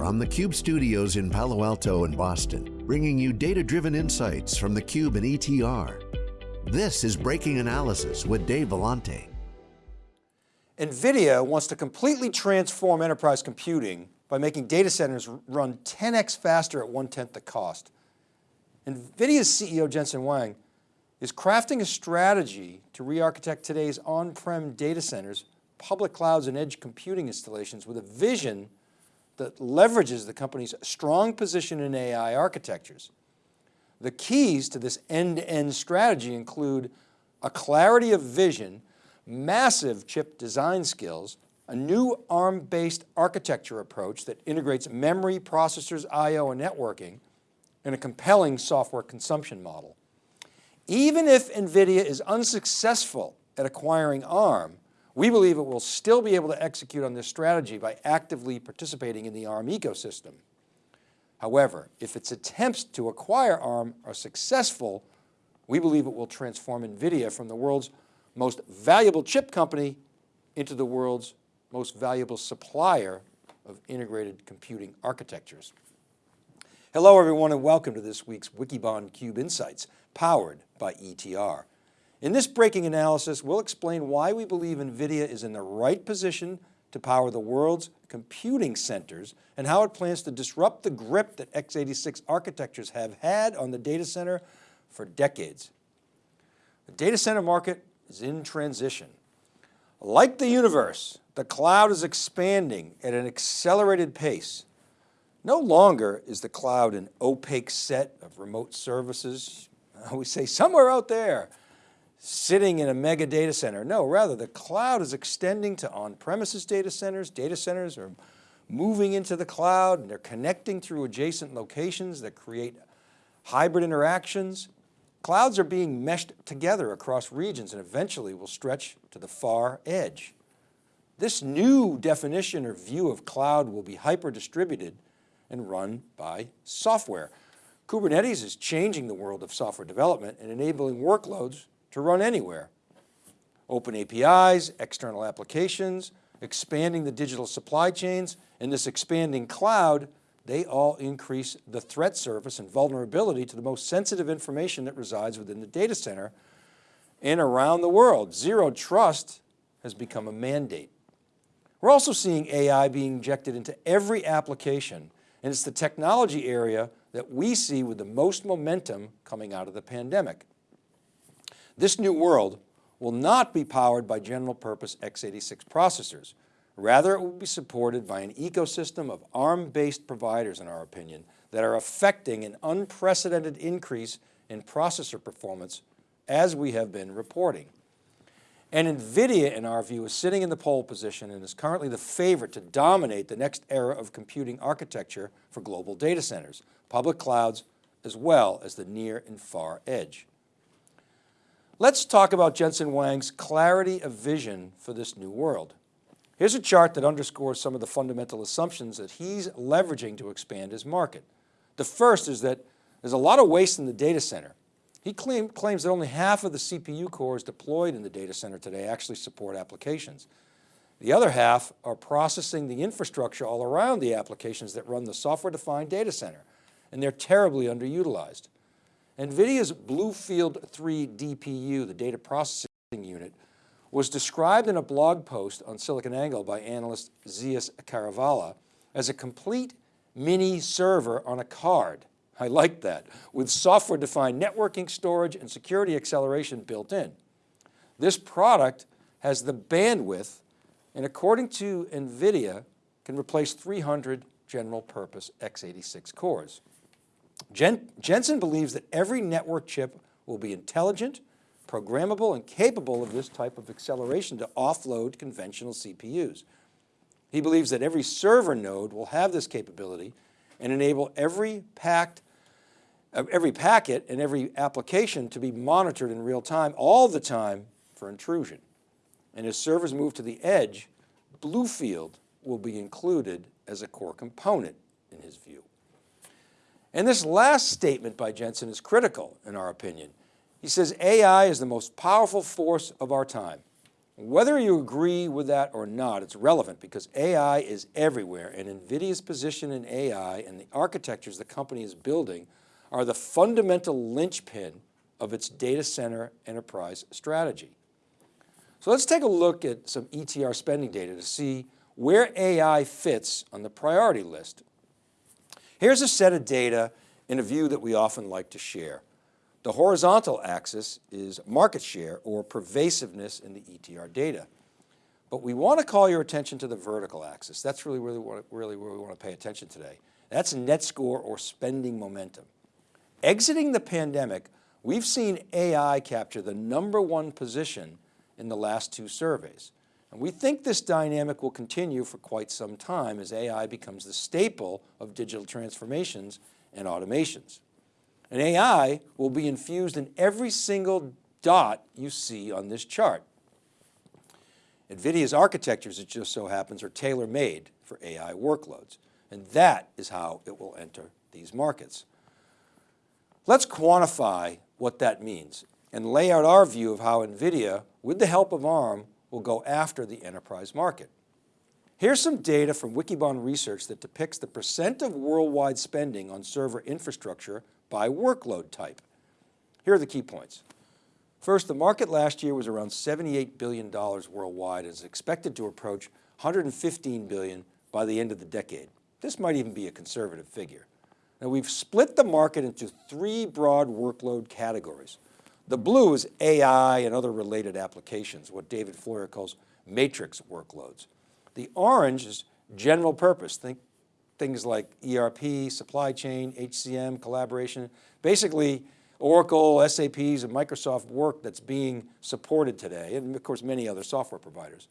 from the Cube studios in Palo Alto and Boston, bringing you data-driven insights from the Cube and ETR. This is Breaking Analysis with Dave Vellante. NVIDIA wants to completely transform enterprise computing by making data centers run 10x faster at one-tenth the cost. NVIDIA's CEO Jensen Huang is crafting a strategy to re-architect today's on-prem data centers, public clouds and edge computing installations with a vision that leverages the company's strong position in AI architectures. The keys to this end-to-end -end strategy include a clarity of vision, massive chip design skills, a new ARM-based architecture approach that integrates memory, processors, I.O. and networking, and a compelling software consumption model. Even if NVIDIA is unsuccessful at acquiring ARM, we believe it will still be able to execute on this strategy by actively participating in the ARM ecosystem. However, if its attempts to acquire ARM are successful, we believe it will transform NVIDIA from the world's most valuable chip company into the world's most valuable supplier of integrated computing architectures. Hello everyone and welcome to this week's Wikibon Cube Insights, powered by ETR. In this breaking analysis, we'll explain why we believe NVIDIA is in the right position to power the world's computing centers and how it plans to disrupt the grip that x86 architectures have had on the data center for decades. The data center market is in transition. Like the universe, the cloud is expanding at an accelerated pace. No longer is the cloud an opaque set of remote services, we say somewhere out there, sitting in a mega data center. No, rather the cloud is extending to on-premises data centers. Data centers are moving into the cloud and they're connecting through adjacent locations that create hybrid interactions. Clouds are being meshed together across regions and eventually will stretch to the far edge. This new definition or view of cloud will be hyper distributed and run by software. Kubernetes is changing the world of software development and enabling workloads to run anywhere. Open APIs, external applications, expanding the digital supply chains, and this expanding cloud, they all increase the threat surface and vulnerability to the most sensitive information that resides within the data center and around the world. Zero trust has become a mandate. We're also seeing AI being injected into every application, and it's the technology area that we see with the most momentum coming out of the pandemic. This new world will not be powered by general purpose x86 processors. Rather, it will be supported by an ecosystem of ARM-based providers, in our opinion, that are affecting an unprecedented increase in processor performance as we have been reporting. And NVIDIA, in our view, is sitting in the pole position and is currently the favorite to dominate the next era of computing architecture for global data centers, public clouds, as well as the near and far edge. Let's talk about Jensen Huang's clarity of vision for this new world. Here's a chart that underscores some of the fundamental assumptions that he's leveraging to expand his market. The first is that there's a lot of waste in the data center. He claim, claims that only half of the CPU cores deployed in the data center today actually support applications. The other half are processing the infrastructure all around the applications that run the software-defined data center, and they're terribly underutilized. NVIDIA's Bluefield 3 DPU, the data processing unit, was described in a blog post on SiliconANGLE by analyst Zeus Kerravala as a complete mini server on a card. I like that, with software-defined networking, storage, and security acceleration built in. This product has the bandwidth and according to NVIDIA, can replace 300 general purpose x86 cores. Jen Jensen believes that every network chip will be intelligent, programmable, and capable of this type of acceleration to offload conventional CPUs. He believes that every server node will have this capability and enable every packed uh, every packet and every application to be monitored in real time, all the time for intrusion. And as servers move to the edge, Bluefield will be included as a core component in his view. And this last statement by Jensen is critical in our opinion. He says AI is the most powerful force of our time. Whether you agree with that or not, it's relevant because AI is everywhere and NVIDIA's position in AI and the architectures the company is building are the fundamental linchpin of its data center enterprise strategy. So let's take a look at some ETR spending data to see where AI fits on the priority list. Here's a set of data in a view that we often like to share. The horizontal axis is market share or pervasiveness in the ETR data. But we want to call your attention to the vertical axis. That's really, really, really where we want to pay attention today. That's net score or spending momentum. Exiting the pandemic, we've seen AI capture the number one position in the last two surveys. And we think this dynamic will continue for quite some time as AI becomes the staple of digital transformations and automations. And AI will be infused in every single dot you see on this chart. NVIDIA's architectures, it just so happens, are tailor-made for AI workloads. And that is how it will enter these markets. Let's quantify what that means and lay out our view of how NVIDIA, with the help of ARM, will go after the enterprise market. Here's some data from Wikibon Research that depicts the percent of worldwide spending on server infrastructure by workload type. Here are the key points. First, the market last year was around $78 billion worldwide and is expected to approach 115 billion by the end of the decade. This might even be a conservative figure. Now we've split the market into three broad workload categories. The blue is AI and other related applications, what David Floyer calls matrix workloads. The orange is general purpose. Think things like ERP, supply chain, HCM, collaboration, basically Oracle, SAPs, and Microsoft work that's being supported today, and of course many other software providers.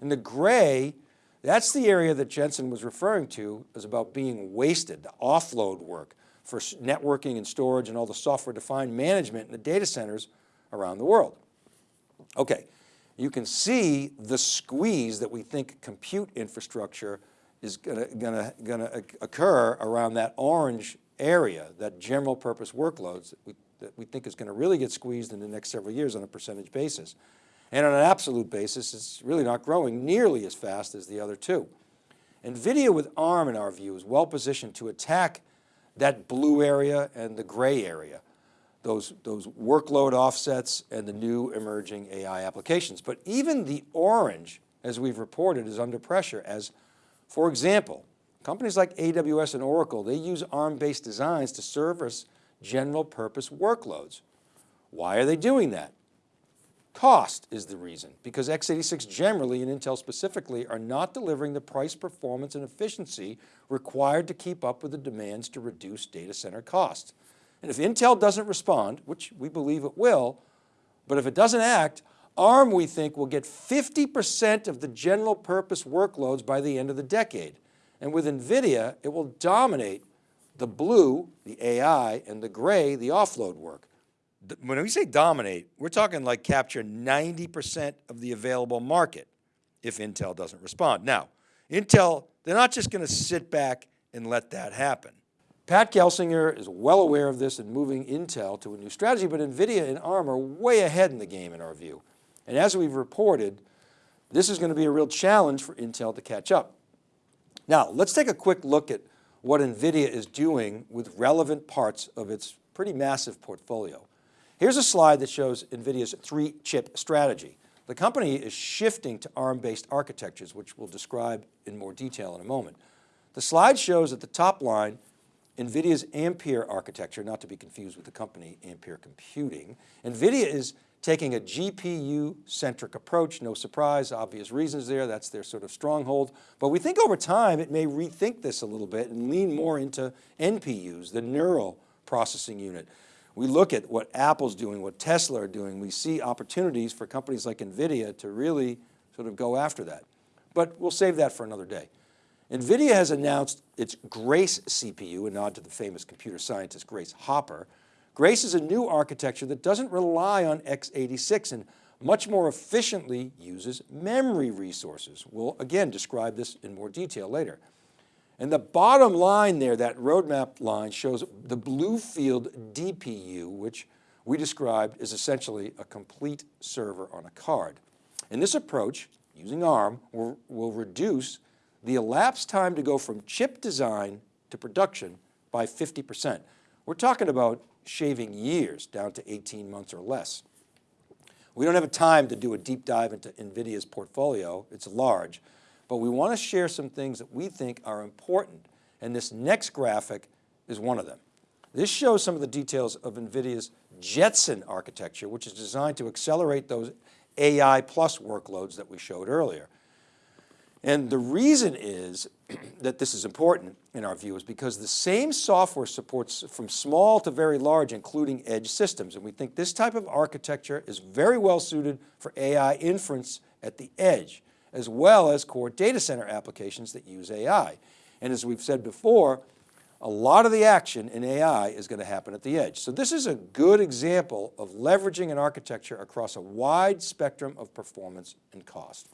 And the gray, that's the area that Jensen was referring to as about being wasted, the offload work for networking and storage and all the software defined management in the data centers around the world. Okay, you can see the squeeze that we think compute infrastructure is gonna, gonna occur around that orange area, that general purpose workloads that we, that we think is going to really get squeezed in the next several years on a percentage basis. And on an absolute basis, it's really not growing nearly as fast as the other two. NVIDIA with ARM in our view is well positioned to attack that blue area and the gray area those, those workload offsets and the new emerging AI applications. But even the orange, as we've reported, is under pressure as, for example, companies like AWS and Oracle, they use ARM-based designs to service general purpose workloads. Why are they doing that? Cost is the reason, because x86 generally and Intel specifically are not delivering the price, performance, and efficiency required to keep up with the demands to reduce data center costs. And if Intel doesn't respond, which we believe it will, but if it doesn't act, ARM we think will get 50% of the general purpose workloads by the end of the decade. And with NVIDIA, it will dominate the blue, the AI, and the gray, the offload work. When we say dominate, we're talking like capture 90% of the available market if Intel doesn't respond. Now, Intel, they're not just going to sit back and let that happen. Pat Gelsinger is well aware of this and moving Intel to a new strategy, but NVIDIA and ARM are way ahead in the game in our view. And as we've reported, this is going to be a real challenge for Intel to catch up. Now, let's take a quick look at what NVIDIA is doing with relevant parts of its pretty massive portfolio. Here's a slide that shows NVIDIA's three chip strategy. The company is shifting to ARM-based architectures, which we'll describe in more detail in a moment. The slide shows at the top line NVIDIA's Ampere architecture, not to be confused with the company Ampere Computing. NVIDIA is taking a GPU-centric approach, no surprise, obvious reasons there, that's their sort of stronghold. But we think over time it may rethink this a little bit and lean more into NPUs, the neural processing unit. We look at what Apple's doing, what Tesla are doing, we see opportunities for companies like NVIDIA to really sort of go after that. But we'll save that for another day. NVIDIA has announced its Grace CPU, a nod to the famous computer scientist Grace Hopper. Grace is a new architecture that doesn't rely on x86 and much more efficiently uses memory resources. We'll again describe this in more detail later. And the bottom line there, that roadmap line shows the Bluefield DPU, which we described as essentially a complete server on a card. And this approach, using ARM, will, will reduce the elapsed time to go from chip design to production by 50%. We're talking about shaving years down to 18 months or less. We don't have a time to do a deep dive into NVIDIA's portfolio, it's large, but we want to share some things that we think are important. And this next graphic is one of them. This shows some of the details of NVIDIA's Jetson architecture, which is designed to accelerate those AI plus workloads that we showed earlier. And the reason is that this is important in our view is because the same software supports from small to very large, including edge systems. And we think this type of architecture is very well suited for AI inference at the edge, as well as core data center applications that use AI. And as we've said before, a lot of the action in AI is going to happen at the edge. So this is a good example of leveraging an architecture across a wide spectrum of performance and cost.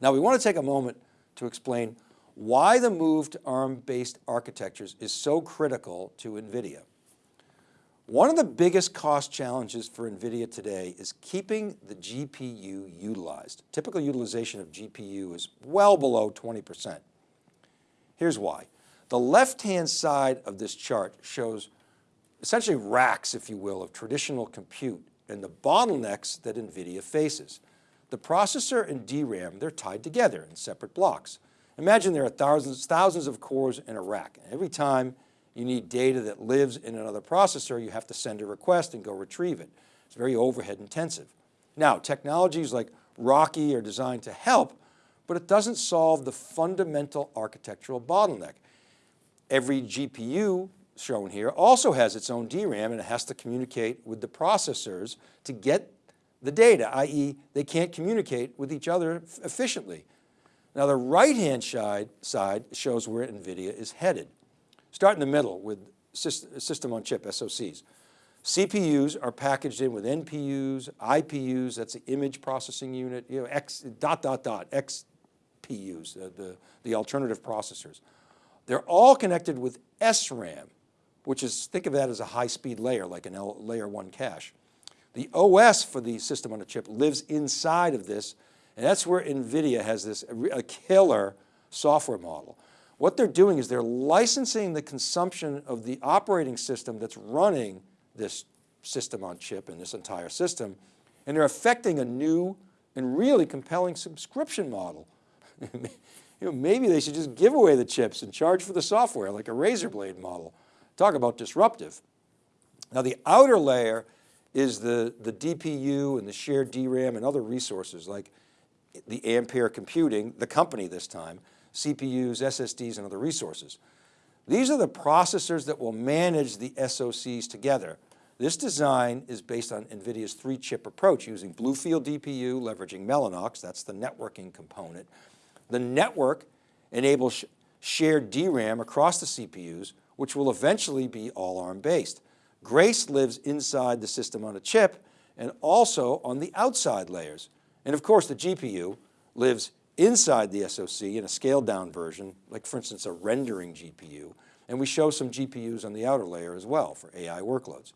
Now we want to take a moment to explain why the move to ARM-based architectures is so critical to NVIDIA. One of the biggest cost challenges for NVIDIA today is keeping the GPU utilized. Typical utilization of GPU is well below 20%. Here's why. The left-hand side of this chart shows essentially racks, if you will, of traditional compute and the bottlenecks that NVIDIA faces. The processor and DRAM, they're tied together in separate blocks. Imagine there are thousands, thousands of cores in a rack. And Every time you need data that lives in another processor, you have to send a request and go retrieve it. It's very overhead intensive. Now, technologies like RoCE are designed to help, but it doesn't solve the fundamental architectural bottleneck. Every GPU shown here also has its own DRAM and it has to communicate with the processors to get the data, i.e. they can't communicate with each other efficiently. Now the right-hand side shows where NVIDIA is headed. Start in the middle with system on chip, SoCs. CPUs are packaged in with NPUs, IPUs, that's the image processing unit, you know, X, dot, dot, dot, XPUs, uh, the, the alternative processors. They're all connected with SRAM, which is, think of that as a high speed layer, like an L, layer one cache. The OS for the system on a chip lives inside of this and that's where NVIDIA has this a killer software model. What they're doing is they're licensing the consumption of the operating system that's running this system on chip and this entire system, and they're affecting a new and really compelling subscription model. you know, maybe they should just give away the chips and charge for the software like a razor blade model. Talk about disruptive. Now the outer layer is the, the DPU and the shared DRAM and other resources like the Ampere Computing, the company this time, CPUs, SSDs, and other resources. These are the processors that will manage the SOCs together. This design is based on NVIDIA's three chip approach using Bluefield DPU, leveraging Mellanox, that's the networking component. The network enables sh shared DRAM across the CPUs, which will eventually be all ARM based. Grace lives inside the system on a chip and also on the outside layers. And of course the GPU lives inside the SoC in a scaled down version, like for instance, a rendering GPU. And we show some GPUs on the outer layer as well for AI workloads,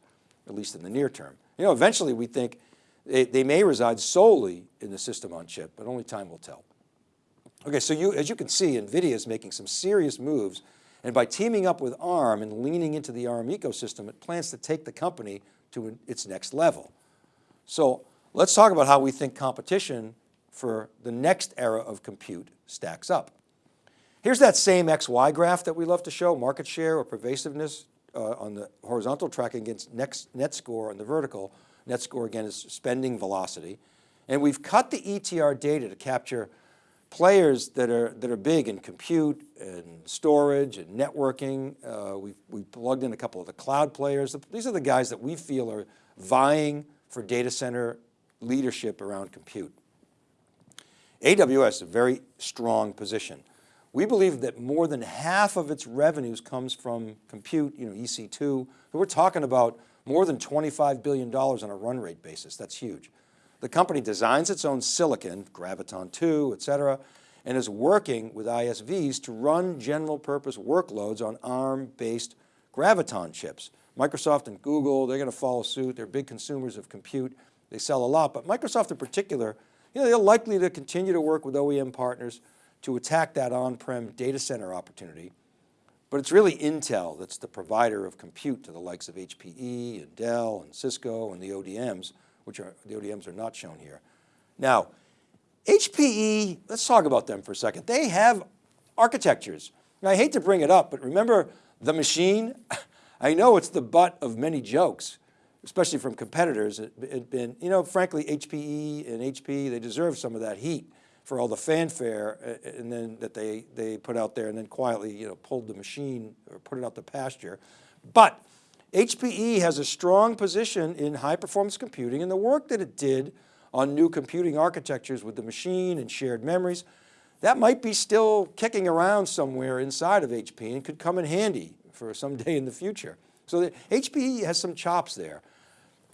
at least in the near term. You know, eventually we think they, they may reside solely in the system on chip, but only time will tell. Okay, so you, as you can see, NVIDIA is making some serious moves and by teaming up with ARM and leaning into the ARM ecosystem, it plans to take the company to its next level. So Let's talk about how we think competition for the next era of compute stacks up. Here's that same XY graph that we love to show, market share or pervasiveness uh, on the horizontal tracking against next net score on the vertical. Net score again is spending velocity. And we've cut the ETR data to capture players that are, that are big in compute and storage and networking. Uh, we've, we've plugged in a couple of the cloud players. These are the guys that we feel are vying for data center leadership around compute. AWS is a very strong position. We believe that more than half of its revenues comes from compute, you know, EC2. We're talking about more than $25 billion on a run rate basis. That's huge. The company designs its own silicon, Graviton 2, et cetera, and is working with ISVs to run general purpose workloads on ARM-based Graviton chips. Microsoft and Google, they're going to follow suit. They're big consumers of compute. They sell a lot, but Microsoft in particular you know, they're likely to continue to work with OEM partners to attack that on-prem data center opportunity. But it's really Intel that's the provider of compute to the likes of HPE and Dell and Cisco and the ODMs, which are, the ODMs are not shown here. Now, HPE, let's talk about them for a second. They have architectures. Now, I hate to bring it up, but remember the machine? I know it's the butt of many jokes, especially from competitors. It, it been, you know, frankly, HPE and HP, they deserve some of that heat for all the fanfare uh, and then that they, they put out there and then quietly, you know, pulled the machine or put it out the pasture. But HPE has a strong position in high performance computing and the work that it did on new computing architectures with the machine and shared memories, that might be still kicking around somewhere inside of HP and could come in handy for some day in the future. So the, HPE has some chops there.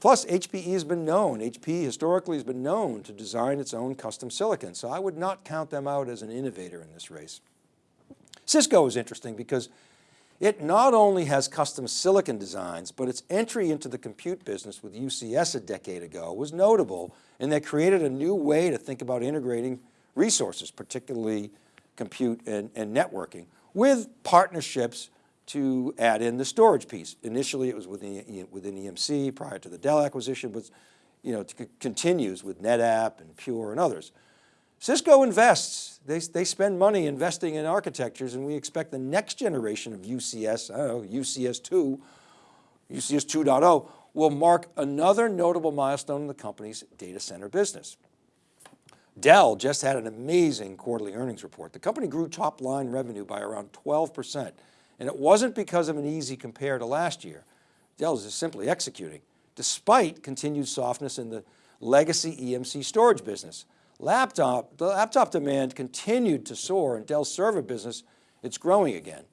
Plus HPE has been known, HP historically has been known to design its own custom silicon. So I would not count them out as an innovator in this race. Cisco is interesting because it not only has custom silicon designs, but its entry into the compute business with UCS a decade ago was notable and they created a new way to think about integrating resources, particularly compute and, and networking with partnerships to add in the storage piece. Initially it was within, within EMC prior to the Dell acquisition, but you know, continues with NetApp and Pure and others. Cisco invests, they, they spend money investing in architectures and we expect the next generation of UCS, I don't know, UCS 2, UCS 2.0 will mark another notable milestone in the company's data center business. Dell just had an amazing quarterly earnings report. The company grew top line revenue by around 12%. And it wasn't because of an easy compare to last year. Dell is simply executing, despite continued softness in the legacy EMC storage business. Laptop, the laptop demand continued to soar and Dell's server business, it's growing again.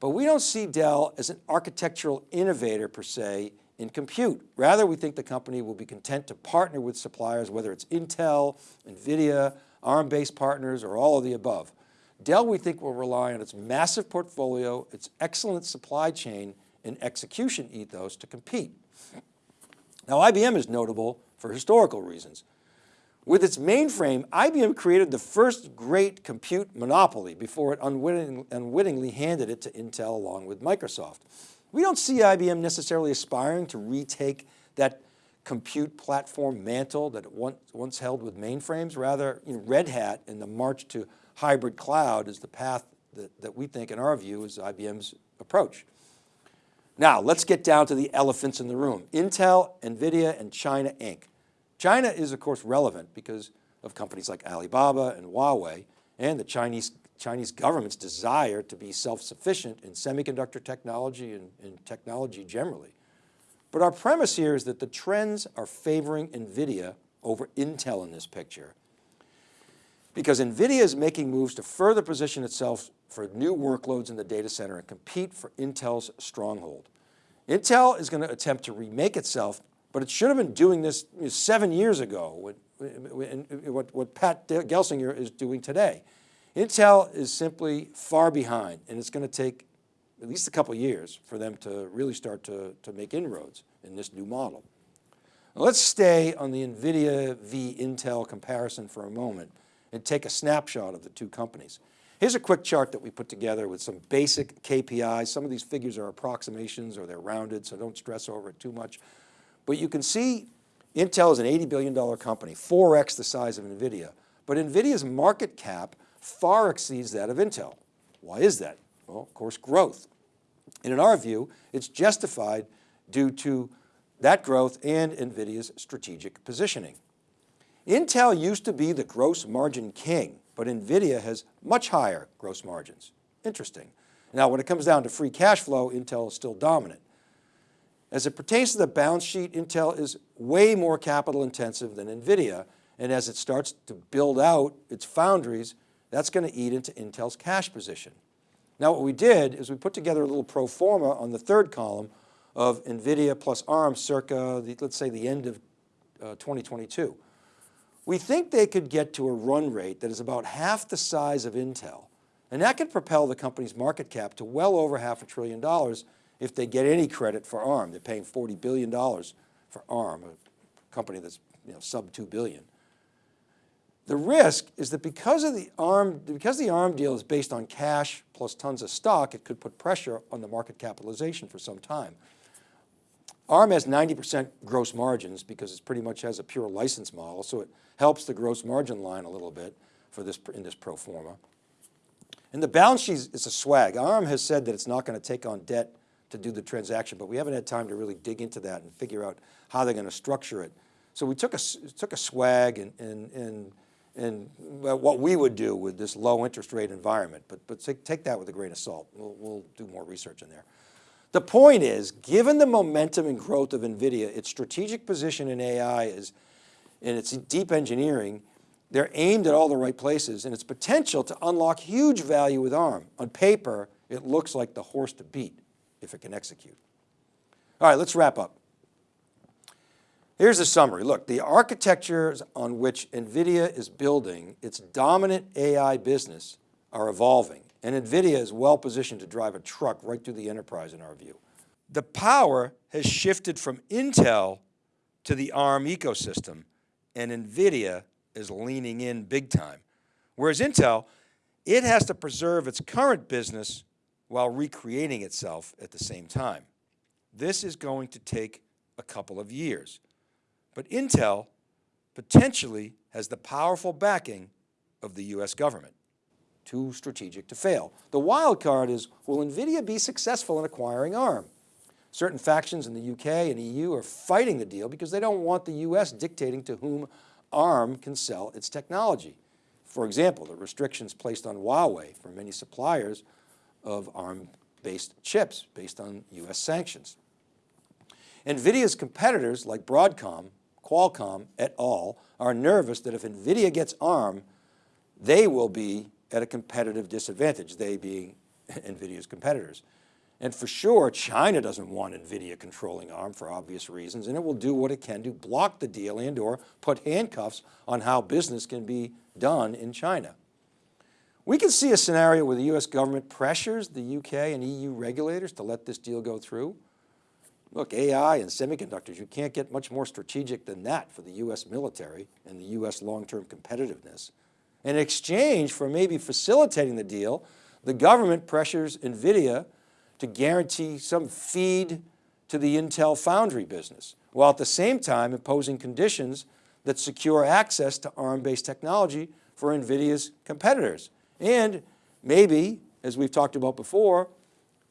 But we don't see Dell as an architectural innovator per se in compute. Rather, we think the company will be content to partner with suppliers, whether it's Intel, NVIDIA, ARM-based partners, or all of the above. Dell, we think will rely on its massive portfolio, its excellent supply chain and execution ethos to compete. Now IBM is notable for historical reasons. With its mainframe, IBM created the first great compute monopoly before it unwitting, unwittingly handed it to Intel along with Microsoft. We don't see IBM necessarily aspiring to retake that compute platform mantle that it once, once held with mainframes. Rather, you know, Red Hat in the march to hybrid cloud is the path that, that we think in our view is IBM's approach. Now let's get down to the elephants in the room. Intel, NVIDIA, and China Inc. China is of course relevant because of companies like Alibaba and Huawei and the Chinese Chinese government's desire to be self-sufficient in semiconductor technology and, and technology generally. But our premise here is that the trends are favoring NVIDIA over Intel in this picture. Because NVIDIA is making moves to further position itself for new workloads in the data center and compete for Intel's stronghold. Intel is going to attempt to remake itself, but it should have been doing this seven years ago, what, what Pat Gelsinger is doing today. Intel is simply far behind and it's going to take at least a couple years for them to really start to, to make inroads in this new model. Now let's stay on the NVIDIA v Intel comparison for a moment and take a snapshot of the two companies. Here's a quick chart that we put together with some basic KPIs. Some of these figures are approximations or they're rounded, so don't stress over it too much. But you can see Intel is an $80 billion company, 4X the size of NVIDIA. But NVIDIA's market cap far exceeds that of Intel. Why is that? Well, of course, growth. And in our view, it's justified due to that growth and NVIDIA's strategic positioning. Intel used to be the gross margin king, but NVIDIA has much higher gross margins. Interesting. Now, when it comes down to free cash flow, Intel is still dominant. As it pertains to the balance sheet, Intel is way more capital intensive than NVIDIA, and as it starts to build out its foundries, that's going to eat into Intel's cash position. Now what we did is we put together a little pro forma on the third column of NVIDIA plus ARM circa, the, let's say the end of uh, 2022. We think they could get to a run rate that is about half the size of Intel. And that could propel the company's market cap to well over half a trillion dollars if they get any credit for ARM. They're paying $40 billion for ARM, a company that's you know, sub 2 billion. The risk is that because of the ARM, because the ARM deal is based on cash plus tons of stock, it could put pressure on the market capitalization for some time. ARM has 90% gross margins because it pretty much has a pure license model, so it helps the gross margin line a little bit for this in this pro forma. And the balance sheet is a swag. ARM has said that it's not going to take on debt to do the transaction, but we haven't had time to really dig into that and figure out how they're going to structure it. So we took a, took a swag and, and, and, and what we would do with this low interest rate environment, but, but take, take that with a grain of salt. We'll, we'll do more research in there. The point is, given the momentum and growth of NVIDIA, its strategic position in AI is, in its deep engineering, they're aimed at all the right places and its potential to unlock huge value with ARM. On paper, it looks like the horse to beat if it can execute. All right, let's wrap up. Here's the summary. Look, the architectures on which NVIDIA is building its dominant AI business are evolving and NVIDIA is well positioned to drive a truck right through the enterprise in our view. The power has shifted from Intel to the ARM ecosystem and NVIDIA is leaning in big time. Whereas Intel, it has to preserve its current business while recreating itself at the same time. This is going to take a couple of years. But Intel potentially has the powerful backing of the US government. Too strategic to fail. The wild card is, will NVIDIA be successful in acquiring ARM? Certain factions in the UK and EU are fighting the deal because they don't want the US dictating to whom ARM can sell its technology. For example, the restrictions placed on Huawei for many suppliers of ARM-based chips based on US sanctions. NVIDIA's competitors like Broadcom, Qualcomm et al. are nervous that if NVIDIA gets ARM, they will be at a competitive disadvantage, they being NVIDIA's competitors. And for sure, China doesn't want NVIDIA controlling ARM for obvious reasons, and it will do what it can to block the deal and or put handcuffs on how business can be done in China. We can see a scenario where the US government pressures the UK and EU regulators to let this deal go through. Look, AI and semiconductors, you can't get much more strategic than that for the US military and the US long-term competitiveness. In exchange for maybe facilitating the deal, the government pressures NVIDIA to guarantee some feed to the Intel foundry business, while at the same time imposing conditions that secure access to ARM-based technology for NVIDIA's competitors. And maybe, as we've talked about before,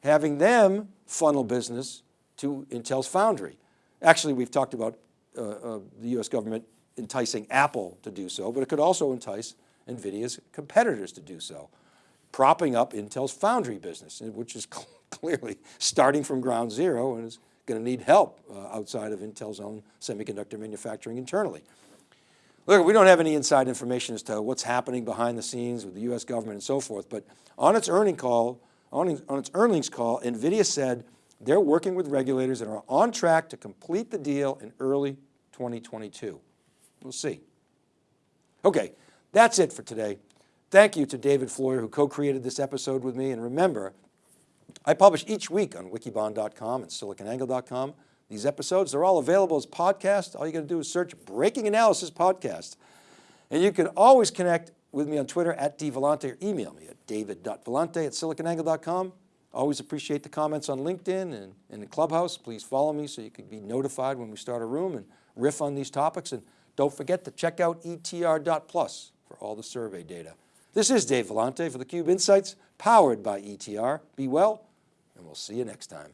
having them funnel business to Intel's foundry. Actually, we've talked about uh, uh, the US government enticing Apple to do so, but it could also entice NVIDIA's competitors to do so, propping up Intel's foundry business, which is clearly starting from ground zero and is going to need help uh, outside of Intel's own semiconductor manufacturing internally. Look, we don't have any inside information as to what's happening behind the scenes with the US government and so forth, but on its earning call, on, on its earnings call, NVIDIA said they're working with regulators and are on track to complete the deal in early 2022. We'll see. Okay, that's it for today. Thank you to David Floyer who co-created this episode with me and remember, I publish each week on wikibon.com and siliconangle.com. These episodes, they're all available as podcasts. All you got to do is search Breaking Analysis Podcast. And you can always connect with me on Twitter at dvellante or email me at david.vellante at siliconangle.com. Always appreciate the comments on LinkedIn and, and in Clubhouse. Please follow me so you can be notified when we start a room and riff on these topics. And don't forget to check out etr.plus for all the survey data. This is Dave Vellante for theCUBE Insights, powered by ETR. Be well, and we'll see you next time.